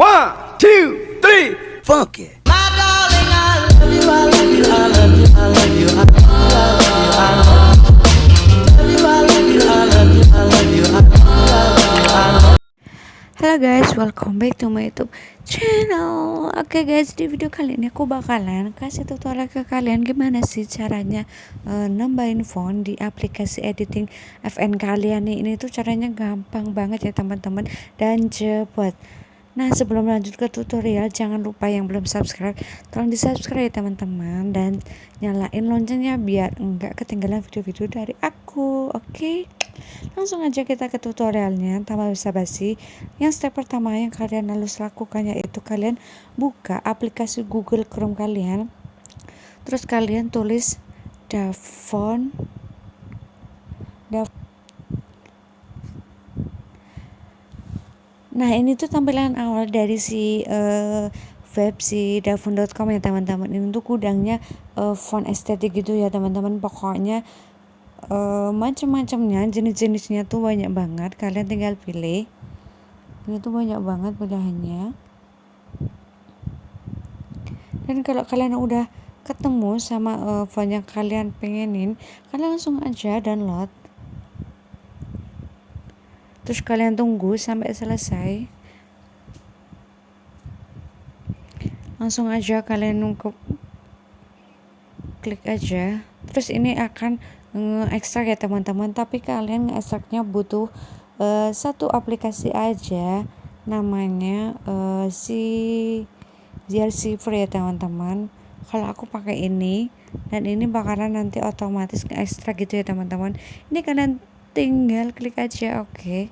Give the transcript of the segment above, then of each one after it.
One, two, three, it. Halo guys, welcome back to my YouTube channel. Oke guys, di video kali ini aku bakalan kasih tutorial ke kalian gimana sih caranya uh, nambahin font di aplikasi editing FN kalian nih. Ini tuh caranya gampang banget ya teman-teman dan cepat. Nah sebelum lanjut ke tutorial jangan lupa yang belum subscribe tolong di subscribe ya teman-teman. Dan nyalain loncengnya biar enggak ketinggalan video-video dari aku oke? Okay? langsung aja kita ke tutorialnya tanpa basa-basi. Yang step pertama yang kalian harus lakukan yaitu kalian buka aplikasi Google Chrome kalian. Terus kalian tulis Davon Davon Nah ini tuh tampilan awal dari si uh, web si davun.com ya teman-teman. Ini tuh gudangnya uh, font estetik gitu ya teman-teman. Pokoknya uh, macam-macamnya jenis-jenisnya tuh banyak banget. Kalian tinggal pilih. Ini tuh banyak banget pilihannya. Dan kalau kalian udah ketemu sama uh, font yang kalian pengenin kalian langsung aja download terus kalian tunggu sampai selesai. Langsung aja kalian nunggu klik aja. Terus ini akan nge-ekstrak ya teman-teman. Tapi kalian nge-ekstraknya butuh uh, satu aplikasi aja. Namanya uh, si Free ya teman-teman. Kalau aku pakai ini dan ini bakalan nanti otomatis nge-ekstrak gitu ya teman-teman. Ini kalian tinggal klik aja oke. Okay.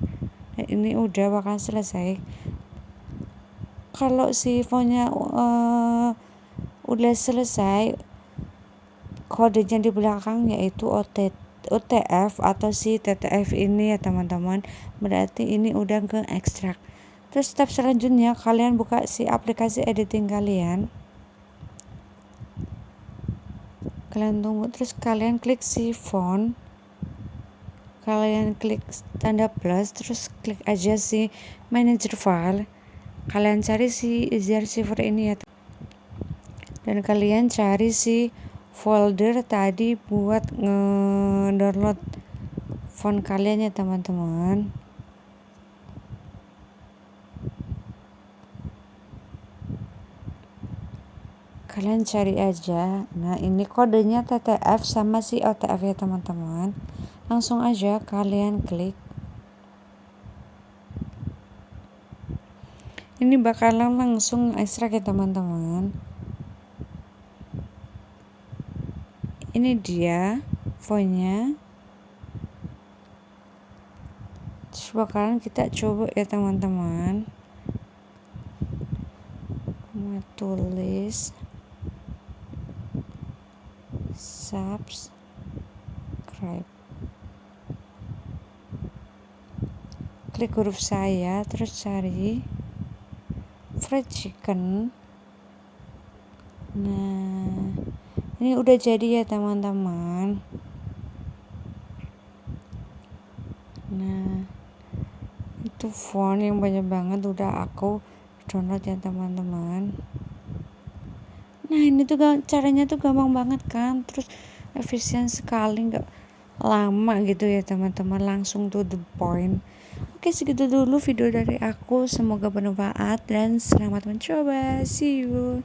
nah, ini udah bakal selesai. Kalau si fontnya uh, udah selesai kodenya di belakang yaitu OT, OTF atau si TTF ini ya teman-teman. Berarti ini udah ke ekstrak terus step selanjutnya kalian buka si aplikasi editing kalian. Kalian tunggu. Terus kalian klik si font kalian klik tanda plus terus klik aja si manager file. Kalian cari si easier receiver ini ya. Dan kalian cari si folder tadi buat nge-download font kalian ya teman-teman kalian cari aja. Nah ini kodenya TTF sama si OTF ya teman-teman. Langsung aja kalian klik. Ini bakalan langsung ekstrak ya teman-teman. Ini dia fontnya. Terus bakalan kita coba ya teman-teman. Tulis subscribe. Klik huruf saya terus cari fried chicken. Nah ini udah jadi ya teman-teman. Nah itu font yang banyak banget udah aku download ya teman-teman nah ini tuh caranya tuh gampang banget kan. Terus efisien sekali nggak lama gitu ya teman-teman. Langsung to the point. Oke segitu dulu video dari aku. Semoga bermanfaat dan selamat mencoba. See you